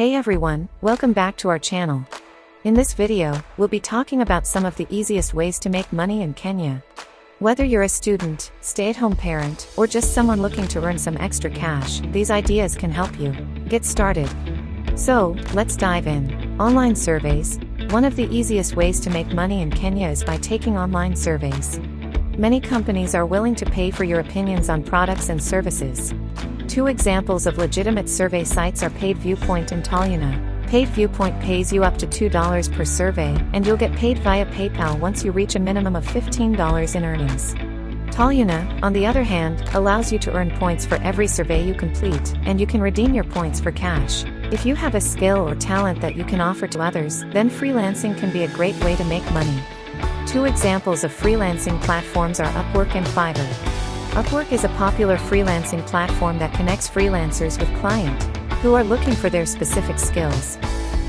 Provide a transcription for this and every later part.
Hey everyone, welcome back to our channel. In this video, we'll be talking about some of the easiest ways to make money in Kenya. Whether you're a student, stay-at-home parent, or just someone looking to earn some extra cash, these ideas can help you. Get started. So, let's dive in. Online surveys. One of the easiest ways to make money in Kenya is by taking online surveys. Many companies are willing to pay for your opinions on products and services. Two examples of legitimate survey sites are Paid Viewpoint and Toluna. Paid Viewpoint pays you up to $2 per survey, and you'll get paid via PayPal once you reach a minimum of $15 in earnings. Toluna, on the other hand, allows you to earn points for every survey you complete, and you can redeem your points for cash. If you have a skill or talent that you can offer to others, then freelancing can be a great way to make money. Two examples of freelancing platforms are Upwork and Fiverr. Upwork is a popular freelancing platform that connects freelancers with clients who are looking for their specific skills.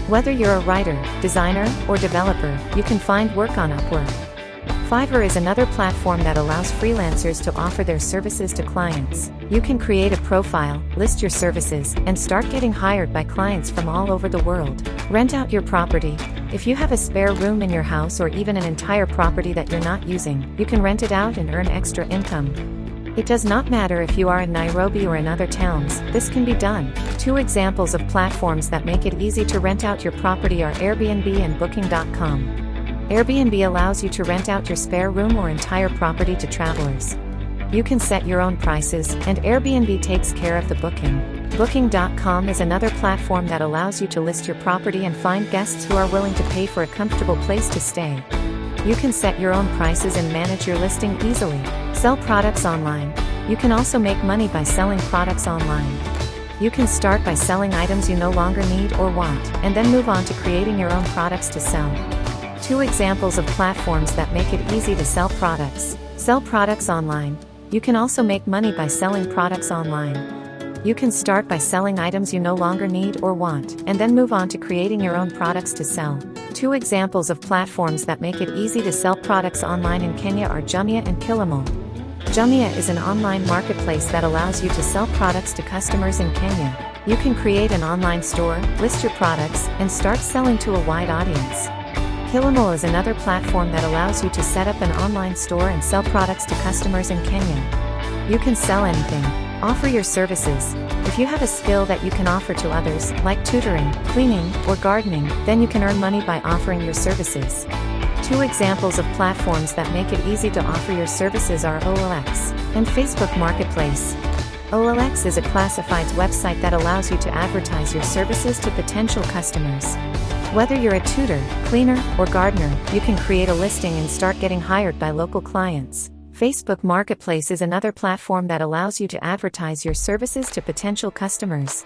Whether you're a writer, designer, or developer, you can find work on Upwork. Fiverr is another platform that allows freelancers to offer their services to clients. You can create a profile, list your services, and start getting hired by clients from all over the world. Rent out your property. If you have a spare room in your house or even an entire property that you're not using, you can rent it out and earn extra income. It does not matter if you are in Nairobi or in other towns, this can be done. Two examples of platforms that make it easy to rent out your property are Airbnb and Booking.com. Airbnb allows you to rent out your spare room or entire property to travelers. You can set your own prices, and Airbnb takes care of the booking. Booking.com is another platform that allows you to list your property and find guests who are willing to pay for a comfortable place to stay. You can set your own prices and manage your listing easily. Sell products online. You can also make money by selling products online. You can start by selling items you no longer need or want, and then move on to creating your own products to sell. Two examples of platforms that make it easy to sell products. Sell products online. You can also make money by selling products online. You can start by selling items you no longer need or want, and then move on to creating your own products to sell. Two examples of platforms that make it easy to sell products online in Kenya are Jumia and Kilimall. Jumia is an online marketplace that allows you to sell products to customers in Kenya. You can create an online store, list your products, and start selling to a wide audience. Kilimall is another platform that allows you to set up an online store and sell products to customers in Kenya. You can sell anything. Offer your services. If you have a skill that you can offer to others, like tutoring, cleaning, or gardening, then you can earn money by offering your services. Two examples of platforms that make it easy to offer your services are OLX and Facebook Marketplace. OLX is a classifieds website that allows you to advertise your services to potential customers. Whether you're a tutor, cleaner, or gardener, you can create a listing and start getting hired by local clients. Facebook Marketplace is another platform that allows you to advertise your services to potential customers.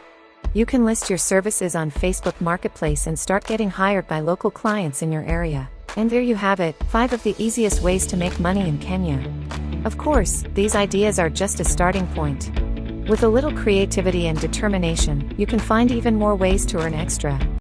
You can list your services on Facebook Marketplace and start getting hired by local clients in your area. And there you have it, 5 of the easiest ways to make money in Kenya. Of course, these ideas are just a starting point. With a little creativity and determination, you can find even more ways to earn extra.